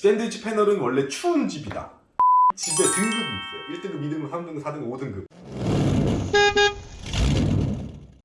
샌드위치 패널은 원래 추운 집이다. 집에 등급이 있어요. 1등급, 2등급, 3등급, 4등급, 5등급.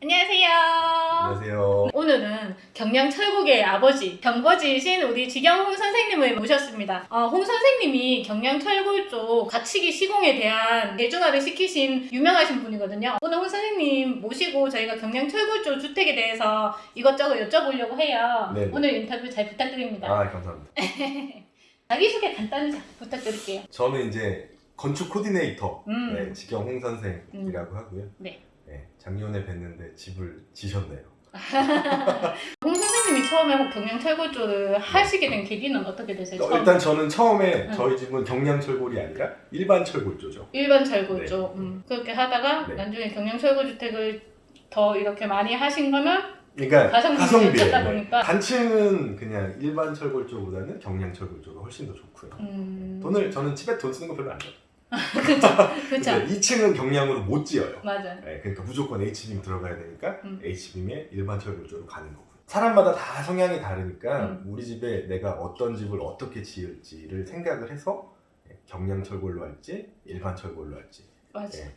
안녕하세요. 안녕하세요. 오늘은 경량 철국의 아버지, 경거지이신 우리 지경홍 선생님을 모셨습니다. 어, 홍 선생님이 경량 철국 쪽 가치기 시공에 대한 대중화를 시키신 유명하신 분이거든요. 오늘 홍 선생님 모시고 저희가 경량 철국 쪽 주택에 대해서 이것저것 여쭤보려고 해요. 네네. 오늘 인터뷰 잘 부탁드립니다. 아, 감사합니다. 자기소개 간단히 부탁드릴게요. 저는 이제 건축 코디네이터 음. 네, 지경 홍 선생이라고 하고요. 네. 네, 작년에 뵀는데 집을 지셨네요. 홍 선생님이 처음에 경량 철국 쪽을 하시게 된 계기는 어떻게 되세요? 어? 일단 저는 처음에 음. 저희 집은 경량 철골이 아니라 일반 철골조죠. 일반 철골 네. 쪽 음. 그렇게 하다가 네. 나중에 경량 철골 주택을 더 이렇게 많이 하신 거면 그러니까 찾다 네. 보니까. 단층은 그냥 일반 철골조보다는 경량 철골조가 훨씬 더 좋고요. 음... 돈을 저는 집에 돈 쓰는 거 별로 안 좋아해요. 그쵸 2층은 경량으로 못 지어요. 맞아 네, 그러니까 무조건 H빔 들어가야 되니까 음. H빔에 일반 철골조로 가는 거고요. 사람마다 다 성향이 다르니까 음. 우리 집에 내가 어떤 집을 어떻게 지을지를 생각을 해서 예, 경량 철골로 할지 일반 철골로 할지 맞아 예.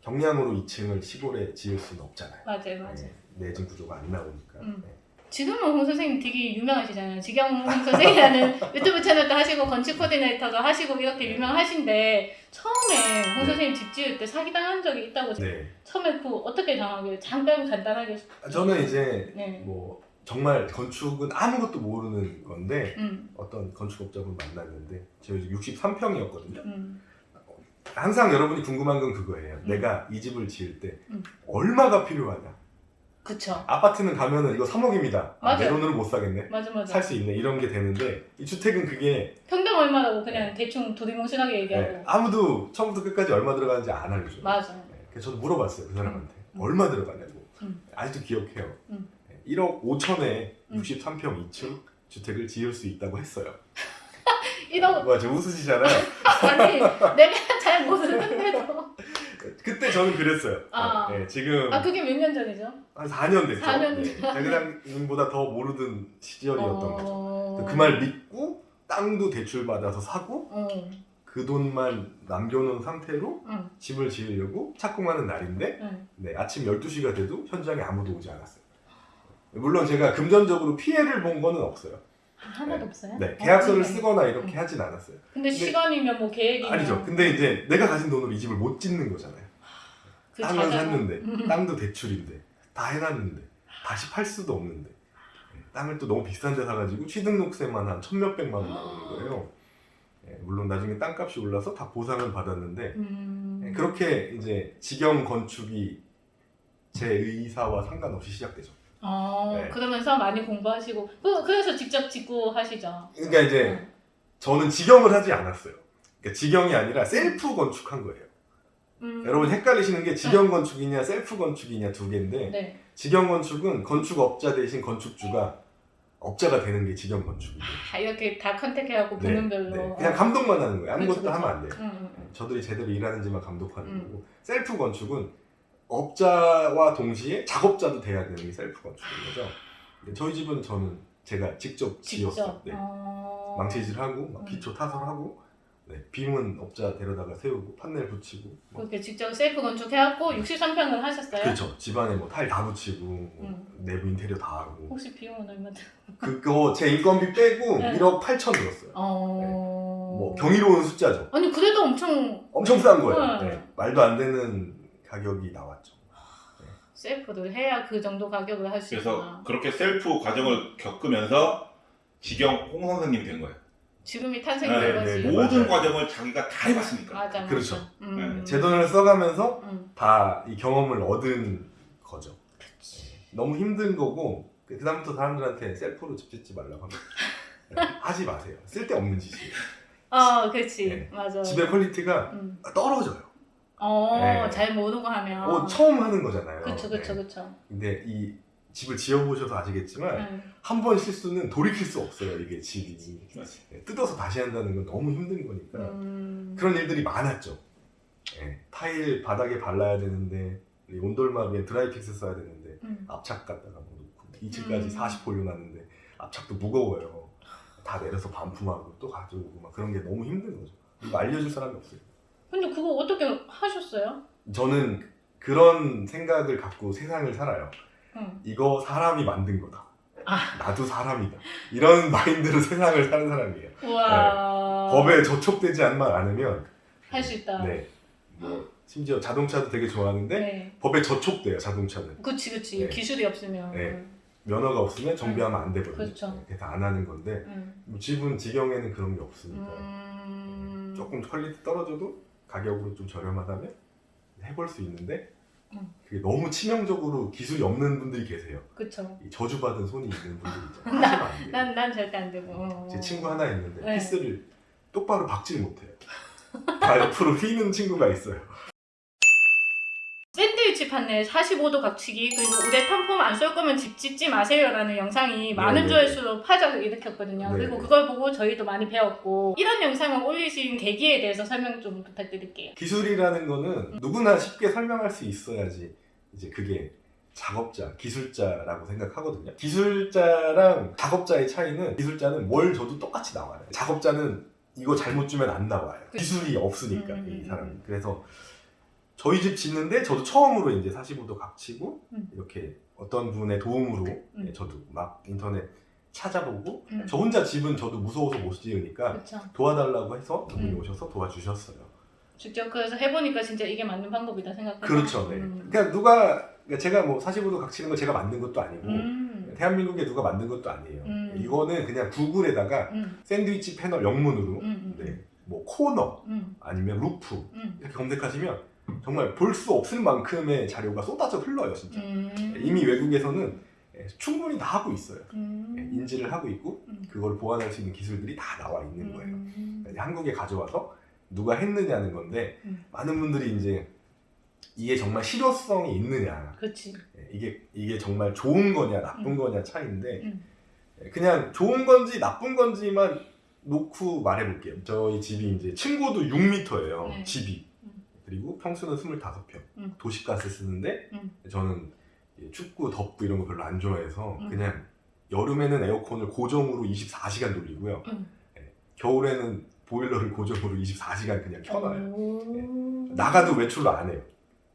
경량으로 2층을 시골에 지을 수는 없잖아요. 맞아 맞아 예, 내진 구조가 안 나오니까. 음. 예. 지금은 홍 선생님 되게 유명하시잖아요 지경 선생이라는 유튜브 채널도 하시고 건축 코디네이터도 하시고 이렇게 유명하신데 처음에 홍 네. 선생님 집 지을 때 사기당한 적이 있다고 네. 처음에 그 어떻게 당하길 잠깐 간단하게 저는 이제 네. 뭐 정말 건축은 아무것도 모르는 건데 음, 어떤 건축업자분 만났는데 집 63평이었거든요. 음, 항상 여러분이 궁금한 건 그거예요. 내가 이 집을 지을 때 음. 얼마가 필요하냐. 그쵸 아파트는 가면은 이거 3억입니다. 아, 내. 돈으로 못 사겠네. 맞아 맞아 살 수 있네. 이런 게 되는데 이 주택은 그게 평당 얼마라고 그냥 대충 두리뭉실하게 얘기하고 네, 아무도 처음부터 끝까지 얼마 들어가는지 안 알려줘요. 맞아 네, 그래서 저도 물어봤어요. 그 사람한테. 음. 얼마 들어가냐고. 음. 아직도 기억해요. 음. 네, 1억 5천에 음. 63평 2층 주택을 지을 수 있다고 했어요. 이런 와, 저 웃으시잖아요. 아니 내가 잘 모르는데도 그때 저는 그랬어요. 아. 네, 지금 아 그게 몇 년 전이죠? 한 4년 됐죠. 4년 네, 대그당보다 더 모르던 시절이었던 거죠. 어... 그말 믿고 땅도 대출 받아서 사고 어, 그 돈만 남겨놓은 상태로 응, 집을 지으려고 착공하는 날인데 응. 네, 아침 12시가 돼도 현장에 아무도 오지 않았어요. 물론 제가 금전적으로 피해를 본 거는 없어요. 아, 하나도 없어요? 네, 계약서를 어, 쓰거나 이렇게 음. 하진 않았어요. 근데 시간이면 뭐 계획이면 아니죠. 근데 이제 내가 가진 돈으로 이 집을 못 짓는 거잖아요. 그 땅을 자자가- 샀는데, 음. 땅도 대출인데, 다 해놨는데, 다시 팔 수도 없는데, 네, 땅을 또 너무 비싼 데 사가지고 취등록세만 한 천몇백만 원 나오는 거예요. 네, 물론 나중에 땅값이 올라서 다 보상을 받았는데, 음... 네, 그렇게 이제 직영 건축이 제 의사와 상관없이 시작되죠. 어, 네. 그러면서 많이 공부하시고 그, 그래서 직접 짓고 하시죠? 그러니까 이제 응. 저는 직영을 하지 않았어요. 그러니까 직영이 아니라 셀프 건축한 거예요. 음... 여러분 헷갈리시는 게 직영 건축이냐 셀프 건축이냐 두 개인데 네. 직영 건축은 건축업자 대신 건축주가 업자가 되는 게 직영 건축이에요. 아, 이렇게 다 contact해갖고 네, 부문별로 네. 그냥 감독만 하는 거예요. 아무것도 그쵸, 그쵸. 하면 안 돼요. 응, 응, 응. 저들이 제대로 일하는지만 감독하는 음. 거고 셀프 건축은 업자와 동시에 작업자도 돼야 되는 게 셀프 건축인 거죠. 근데 저희 집은 저는 제가 직접 지었어요. 네. 어... 망치질하고 막 음. 기초 타설하고 네. 빔은 업자 데려다가 세우고 판넬 붙이고 뭐. 그렇게 직접 셀프 건축해갖고 63평을 하셨어요? 그렇죠. 집안에 뭐 타일 다 붙이고 뭐 음. 내부 인테리어 다 하고 혹시 비용은 얼마 들? 그거 제 인건비 빼고 네. 1억 8천 들었어요. 어... 뭐 경이로운 숫자죠. 아니 그래도 엄청 엄청 싼 거예요. 네. 네. 말도 안 되는 가격이 나왔죠. 셀프를 해야 그 정도 가격을 할수 그래서 있구나. 그렇게 셀프 과정을 겪으면서 지경 홍 선생님이 된 거예요. 지금이 탄생된 네, 거지. 네, 모든 맞아요. 과정을 자기가 다 해봤으니까. 맞아, 맞아. 그렇죠. 음. 제 돈을 써가면서 음. 다 이 경험을 얻은 거죠. 너무 힘든 거고 그 다음부터 사람들한테 셀프로 집 짓지 말라고 합니다. 네, 하지 마세요. 쓸데없는 짓이에요. 어, 그렇지. 네. 맞아. 집의 퀄리티가 음. 떨어져요. 어, 네. 잘 모르고 하면. 뭐 처음 하는 거잖아요. 그쵸, 그쵸, 네. 그쵸. 근데 이 집을 지어보셔서 아시겠지만 음. 한번 실수는 돌이킬 수 없어요. 이게 집이. 네, 뜯어서 다시 한다는 건 너무 힘든 거니까 음. 그런 일들이 많았죠. 네, 타일 바닥에 발라야 되는데 이 온돌막 위에 드라이픽스 써야 되는데 음. 압착 갖다가 뭐 놓고 2층까지 음. 40 올려놨는데 압착도 무거워요. 다 내려서 반품하고 또 가져오고 막 그런 게 너무 힘든 거죠. 알려줄 사람이 없어요. 근데 그거 어떻게 하셨어요? 저는 그런 생각을 갖고 세상을 살아요. 응. 이거 사람이 만든 거다. 아. 나도 사람이다. 이런 마인드로 세상을 사는 사람이에요. 우와. 법에 저촉되지 않만 않으면 할 수 있다. 네. 뭐 심지어 자동차도 되게 좋아하는데 네. 법에 저촉돼요 자동차는. 그치 그치 네. 기술이 없으면. 네. 면허가 없으면 정비하면 안 되거든요. 그렇죠. 그래서 안 하는 건데 응. 뭐 집은 직영에는 그런 게 없으니까 음. 조금 퀄리티 떨어져도 가격으로 좀 저렴하다면 해볼 수 있는데 음. 그게 너무 치명적으로 기술이 없는 분들이 계세요. 그쵸. 이 저주받은 손이 있는 분들이 있잖아요. 돼요. 난, 난 절대 안 되고. 어. 제 친구 하나 있는데 네. 피스를 똑바로 박질 못해요. 다 옆으로 휘는 친구가 있어요. 판넬 45도 각치기 그리고 우레탄 폼 안 쏠 거면 집 짓지 마세요라는 영상이 많은 네네. 조회수로 파장을 일으켰거든요. 그리고 네네. 그걸 보고 저희도 많이 배웠고 이런 영상을 올리신 계기에 대해서 설명 좀 부탁드릴게요. 기술이라는 거는 누구나 쉽게 설명할 수 있어야지 이제 그게 작업자, 기술자라고 생각하거든요. 기술자랑 작업자의 차이는 기술자는 뭘 줘도 똑같이 나와요. 작업자는 이거 잘못 주면 안 나와요. 기술이 없으니까 음, 음, 이 사람이. 음. 그래서 저희 집 짓는데 저도 처음으로 이제 45도 각치고 음. 이렇게 어떤 분의 도움으로 음. 예, 저도 막 인터넷 찾아보고 음. 저 혼자 집은 저도 무서워서 못 지으니까 그렇죠. 도와달라고 해서 그분이 음. 오셔서 도와주셨어요. 직접 그래서 해보니까 진짜 이게 맞는 방법이다 생각해서. 그렇죠. 네. 음. 그러니까 누가 그러니까 제가 뭐 45도 각치는 거 제가 만든 것도 아니고 음. 대한민국에 누가 만든 것도 아니에요. 음. 이거는 그냥 구글에다가 음. 샌드위치 패널 영문으로 음. 음. 네. 뭐 코너 음. 아니면 roof 음. 이렇게 검색하시면 정말 볼 수 없을 만큼의 자료가 쏟아져 흘러요, 진짜. 음. 이미 외국에서는 예, 충분히 다 하고 있어요. 음. 예, 인지를 하고 있고 음. 그걸 보완할 수 있는 기술들이 다 나와 있는 거예요. 음. 한국에 가져와서 누가 했느냐는 건데 음. 많은 분들이 이제 이게 정말 실효성이 있느냐 그렇지. 예, 이게 이게 정말 좋은 거냐 나쁜 음. 거냐 차이인데 음. 예, 그냥 좋은 건지 나쁜 건지만 놓고 말해볼게요. 저희 집이 이제 층고도 6m예요. 네. 집이 음. 그리고 평수는 25평. 음. 도시가스 쓰는데 음. 저는 이 춥고 덥고 이런 거 별로 안 좋아해서 음. 그냥 여름에는 에어컨을 고정으로 24시간 돌리고요. 음. 예, 겨울에는 보일러를 고정으로 24시간 그냥 켜놔요. 오. 나가도 외출도 안 해요.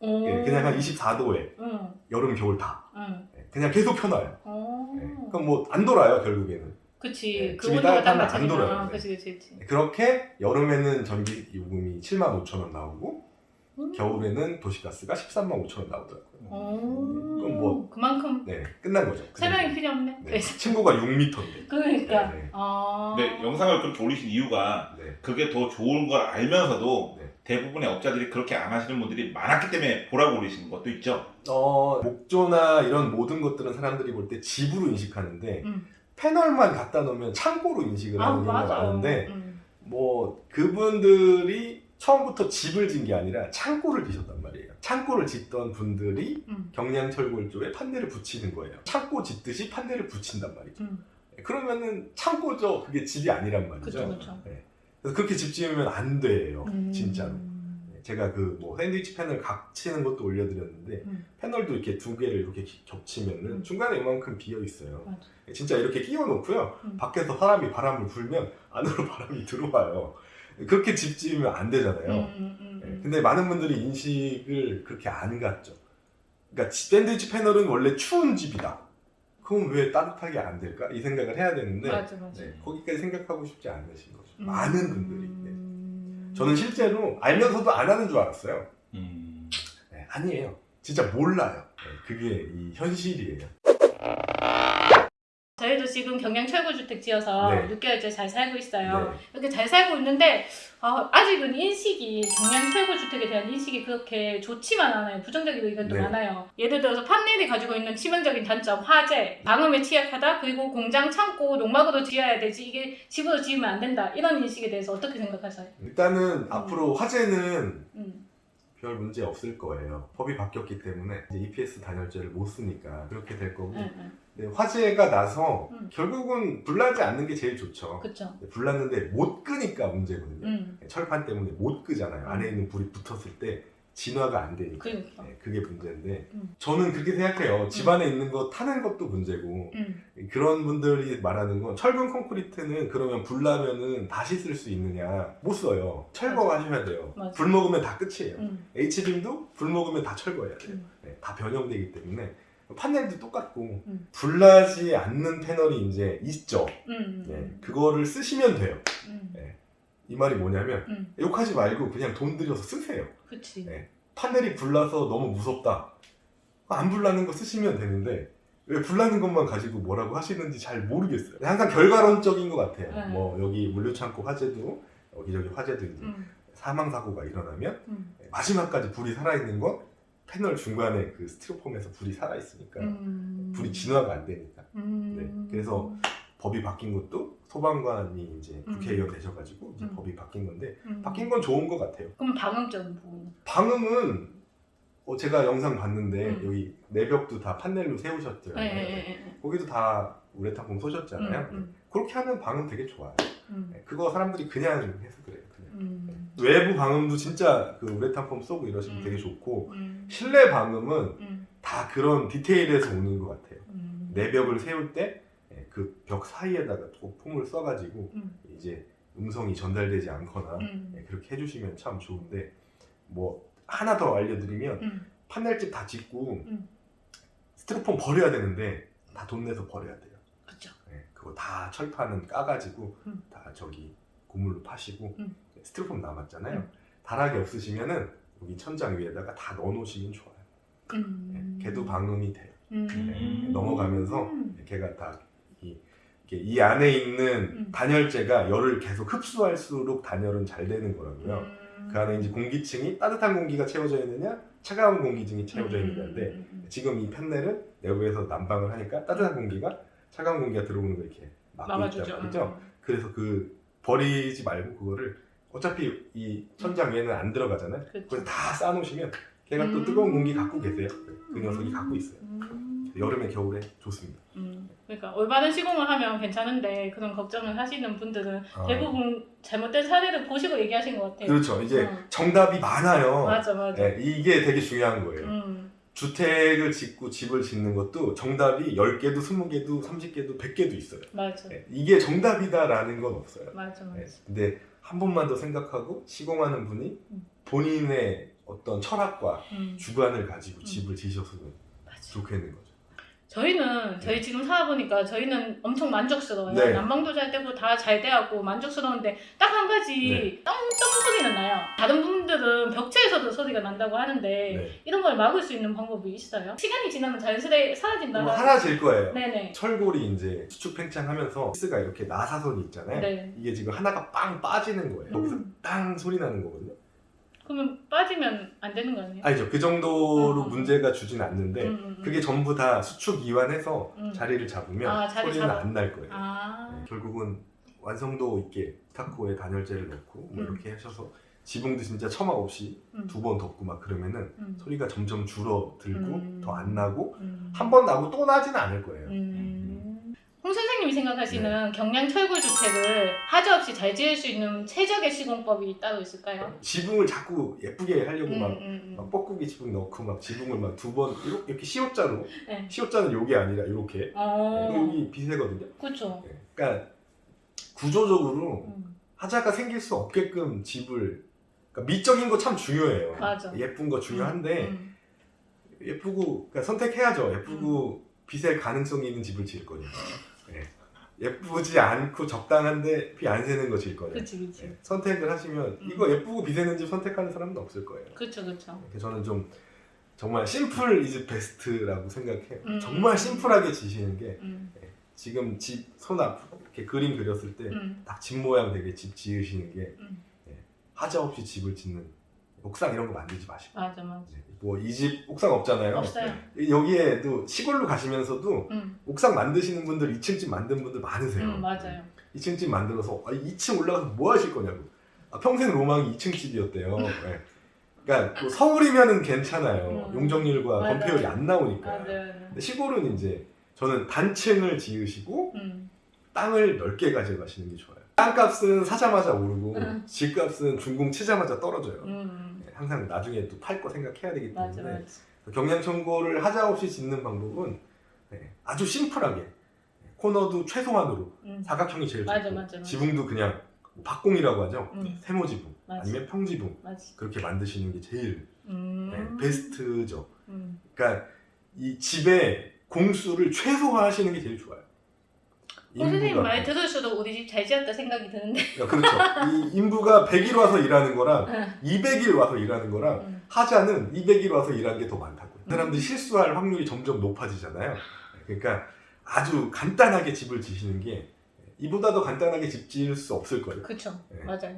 오. 예, 그냥 한 24도에 응. 여름 겨울 다 그냥 계속 켜놔요. 그럼 뭐 안 돌아요 결국에는. 그치. 예, 그 집이 따뜻하면 안. 돌아요. 아, 네. 그치, 그치, 그치. 그렇게 여름에는 전기 요금이 7만 5천 원 나오고 음. 겨울에는 도시가스가 13만 5천 원 나오더라고요. 오. 그럼 뭐- 그만큼 네, 끝난 거죠. 설명이 필요 없네. 네. 친구가 6m인데. 그러니까. 네, 네. 아. 근데 영상을 그렇게 올리신 이유가 네. 그게 더 좋은 걸 알면서도 네. 대부분의 업자들이 그렇게 안 하시는 분들이 많았기 때문에 보라고 올리시는 것도 있죠. 어, 목조나 이런 모든 것들은 사람들이 볼 때 집으로 인식하는데 음. 패널만 갖다 놓으면 창고로 인식을 아, 하는 경우가 맞아. 많은데 음. 뭐 그분들이 처음부터 집을 짓는 게 아니라 창고를 짓었단 말이에요. 창고를 짓던 분들이 음. 경량철골조에 판넬을 붙이는 거예요. 창고 짓듯이 판넬을 붙인단 말이죠. 음. 그러면은 창고죠. 그게 집이 아니란 말이죠. 그쵸, 그쵸. 네. 그래서 그렇게 집 지으면 안 돼요. 음. 진짜로. 네, 제가 그 뭐 샌드위치 패널 각치는 것도 올려드렸는데 음. 패널도 이렇게 두 개를 이렇게 기- 겹치면은 음. 중간에 이만큼 비어 있어요. 맞아. 진짜 이렇게 끼워 놓고요. 음. 밖에서 사람이 바람을 불면 안으로 바람이 들어와요. 그렇게 집 지으면 안 되잖아요. 음, 음, 네, 음. 근데 많은 분들이 인식을 그렇게 안 갖죠. 그러니까 지- 샌드위치 패널은 원래 추운 집이다. 그럼 왜 따뜻하게 안 될까? 이 생각을 해야 되는데 맞아, 맞아. 네, 거기까지 생각하고 싶지 않으신 거죠. 음. 많은 분들이. 네. 음. 저는 실제로 알면서도 안 하는 줄 알았어요. 음. 네, 아니에요. 진짜 몰라요. 네, 그게 이 현실이에요. 저희도 지금 경량 철거주택 지어서 네. 6개월째 잘 살고 있어요. 네. 이렇게 잘 살고 있는데 아, 아직은 인식이 경량 철거주택에 대한 인식이 그렇게 좋지만 않아요. 부정적인 의견도 네. 많아요. 예를 들어서 판넬이 가지고 있는 치명적인 단점, 화재, 방음에 취약하다, 그리고 공장, 창고, 농막으로 지어야 되지 이게 집으로 지으면 안 된다. 이런 인식에 대해서 어떻게 생각하세요? 일단은 앞으로 화재는 음. 별 문제 없을 거예요. 법이 바뀌었기 때문에 이제 EPS 단열재를 못 쓰니까 그렇게 될 거고. 응, 응. 근데 화재가 나서 음. 결국은 불나지 않는 게 제일 좋죠. 그쵸. 불났는데 못 끄니까 문제거든요. 음. 철판 때문에 못 끄잖아요. 안에 있는 불이 붙었을 때 진화가 안 되니까. 그러니까. 네, 그게 문제인데 음. 저는 그렇게 생각해요. 집안에 있는 거 타는 것도 문제고 음. 그런 분들이 말하는 건 철근 콘크리트는 그러면 불 나면은 다시 쓸 수 있느냐 못 써요. 철거하셔야 돼요. 맞아. 불 먹으면 다 끝이에요. 음. H빔도 불 먹으면 다 철거해야 돼요. 음. 네, 다 변형되기 때문에 판넬도 똑같고 음. 불나지 않는 패널이 이제 있죠. 음. 네, 그거를 쓰시면 돼요. 음. 이 말이 뭐냐면 음. 욕하지 말고 그냥 돈 들여서 쓰세요. 그치. 네. 판넬이 불나서 너무 무섭다. 안 불나는 거 쓰시면 되는데 왜 불나는 것만 가지고 뭐라고 하시는지 잘 모르겠어요. 항상 결과론적인 것 같아요. 네. 뭐 여기 물류창고 화재도 여기저기 화재도 음. 사망 사고가 일어나면 음. 마지막까지 불이 살아 있는 건 패널 중간에 그 스티로폼에서 불이 살아 있으니까 음. 불이 진화가 안 되니까 음. 네, 그래서 법이 바뀐 것도 소방관이 이제 음. 국회의원 되셔가지고 이제 음. 법이 바뀐 건데 음. 바뀐 건 좋은 것 같아요. 그럼 방음적인 부분. 방음은 어, 제가 영상 봤는데 음. 여기 내벽도 다 판넬로 세우셨잖아요. 네, 네, 네, 거기도 다 우레탄폼 쏘셨잖아요. 음, 음. 그렇게 하면 방음 되게 좋아요. 음. 네, 그거 사람들이 그냥 해서 그래요. 그냥. 음. 외부 방음도 진짜 그 우레탄폼 쏘고 이러시면 음. 되게 좋고 음. 실내 방음은 음. 다 그런 디테일에서 오는 것 같아요. 음. 내벽을 세울 때 그 벽 사이에다가 또 폼을 써가지고 음. 이제 음성이 전달되지 않거나 음. 네, 그렇게 해주시면 참 좋은데 뭐 하나 더 알려드리면 음. 판넬집 다 짓고 음. 스티로폼 버려야 되는데 다 돈 내서 버려야 돼요. 그쵸. 네, 그거 다 철판은 까가지고 음. 다 저기 고물로 파시고 음. 스티로폼 남았잖아요. 음. 다락이 없으시면은 여기 천장 위에다가 다 넣어놓으시면 좋아요. 음. 네, 걔도 방음이 돼요. 음. 네, 넘어가면서 음. 걔가 다 이, 안에 있는 음. 단열재가 열을 계속 흡수할수록 단열은 잘 되는 거라고요. 음. 그 안에 이제 공기층이 따뜻한 공기가 채워져 있느냐, 차가운 공기층이 채워져 있는 건데 음, 음, 지금 이 팬넬은 내부에서 난방을 하니까 따뜻한 공기가 차가운 공기가 들어오는 걸 이렇게 음. 막고. 있단 말이죠. 그래서 그 버리지 말고 그거를 어차피 이 천장 위에는 안 들어가잖아요. 그래서 다 쌓아놓으시면 걔가 또 음. 뜨거운 공기 갖고 계세요. 그 녀석이 갖고 있어요. 음. 여름에 겨울에 좋습니다. 음. 그러니까 올바른 시공을 하면 괜찮은데 그런 걱정을 하시는 분들은 아. 대부분 잘못된 사례를 보시고 얘기하신 것 같아요. 그렇죠. 이제 어. 정답이 많아요. 맞아 맞아. 네, 이게 되게 중요한 거예요. 음. 주택을 짓고 집을 짓는 것도 정답이 10개도 20개도 30개도 100개도 있어요. 맞아. 네, 이게 정답이다라는 건 없어요. 맞아 맞아. 네, 근데 한 번만 더 생각하고 시공하는 분이 음. 본인의 어떤 철학과 음. 주관을 가지고 음. 집을 지으셨으면. 좋겠는 거죠. 저희는 저희 지금 살아보니까 저희는 엄청 만족스러워요. 네. 난방도 잘 되고 다 잘 돼갖고 만족스러운데 딱 한 가지 네. 떵떵 소리는 나요. 다른 분들은 벽체에서도 소리가 난다고 하는데 네. 이런 걸 막을 수 있는 방법이 있어요? 시간이 지나면 자연스레 사라진다. 뭐 사라질 거예요. 네네. 철골이 이제 수축 팽창하면서 피스가 이렇게 나사선이 있잖아요. 네. 이게 지금 하나가 빵 빠지는 거예요. 여기서 음. 땅 소리 나는 거거든요. 그러면 빠지면 안 되는 거 아니에요? 아니죠. 그 정도로 음. 문제가 주진 않는데 음, 음, 음. 그게 전부 다 수축 이완해서 음. 자리를 잡으면 아, 자리 소리는 잡아. 안날 거예요. 아. 네, 결국은 완성도 있게 스타코에 단열재를 넣고 뭐 음. 이렇게 하셔서 지붕도 진짜 처마 없이 음. 두번 덮고 막 그러면은 음. 소리가 점점 줄어들고 음. 더안 나고 음. 한번 나고 또 나지는 않을 거예요. 음. 홍 선생님이 생각하시는 네. 경량 철골 주택을 하자 없이 잘 지을 수 있는 최적의 시공법이 따로 있을까요? 지붕을 자꾸 예쁘게 하려고 음, 막, 음, 막 음. 뻐꾸기 지붕 넣고 막 지붕을 막 두 번 이렇게, 이렇게 시옷자로 네. 시옷자는 요게 아니라 요렇게 어, 여기 비세거든요. 그렇죠. 네. 그러니까 구조적으로 음. 하자가 생길 수 없게끔 집을 그러니까 미적인 거 참 중요해요. 맞아. 예쁜 거 중요한데 음. 예쁘고 그러니까 선택해야죠. 예쁘고 빛의 가능성이 있는 집을 지을. 네. 예쁘지 않고 적당한데 비 안 새는 거 지을 거냐. 그치 그치. 네. 선택을 하시면 음. 이거 예쁘고 비 새는 집 선택하는 사람은 없을 거예요. 그쵸. 그래서 저는 좀 정말 심플 이즈 베스트라고 생각해요. 음. 정말 심플하게 지시는 게 음. 지금 집 손 앞 이렇게 그림 그렸을 때 음. 딱집 모양 되게 집 지으시는 게 음. 예, 하자 없이 집을 짓는 옥상 이런 거 만들지 마시고 맞아 맞아. 뭐 이 집 옥상 없잖아요. 없어요. 여기에도 시골로 가시면서도 음. 옥상 만드시는 분들 2층 집 만든 분들 많으세요. 음 맞아요. 2층 집 만들어서 아, 2층 올라가서 뭐 하실 거냐고. 아, 평생 로망이 2층 집이었대요. 예. 그러니까 뭐 서울이면은 괜찮아요. 음. 용적률과. 건폐율이 안 나오니까. 맞아요. 근데 시골은 이제 저는 단층을 지으시고 음. 땅을 넓게 가져가시는 게 좋아요. 땅값은 사자마자 오르고 음. 집값은 준공 치자마자 떨어져요. 항상 나중에 또 팔 거 생각해야 되기 맞아 때문에 맞아. 경량 청고를 하자 없이 짓는 방법은 네, 아주 심플하게 코너도 최소한으로 음. 사각형이 제일 맞아, 좋고 맞아, 맞아. 지붕도 그냥 박공이라고 하죠 음. 세모 지붕 맞아. 아니면 평 지붕 맞아. 그렇게 만드시는 게 제일 음. 네, 베스트죠 음. 그러니까 이 집의 공수를 최소화하시는 게 제일 좋아요 홍 선생님 인부가- 말 들을수록 우리 집 잘 지었다 생각이 드는데. 야, 그렇죠 이 인부가 100일 와서 일하는 거랑 응. 200일 와서 일하는 거랑 음. 하자는 200일 와서 일하는 게더 많다고요. 사람들이 실수할 확률이 점점 높아지잖아요. 그러니까 아주 간단하게 집을 지시는 게 이보다 더 간단하게 집 지을 수 없을 거예요. 그쵸. 네. 맞아요.